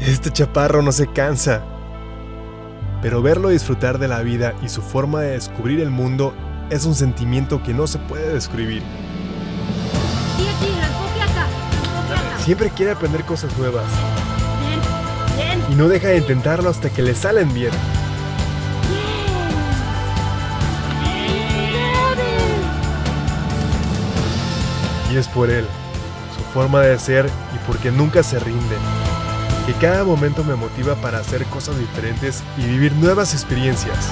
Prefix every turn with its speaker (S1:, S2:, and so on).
S1: Este chaparro no se cansa. Pero verlo disfrutar de la vida y su forma de descubrir el mundo es un sentimiento que no se puede describir. Siempre quiere aprender cosas nuevas y no deja de intentarlo hasta que le salen bien. Y es por él, su forma de ser y porque nunca se rinde, que cada momento me motiva para hacer cosas diferentes y vivir nuevas experiencias.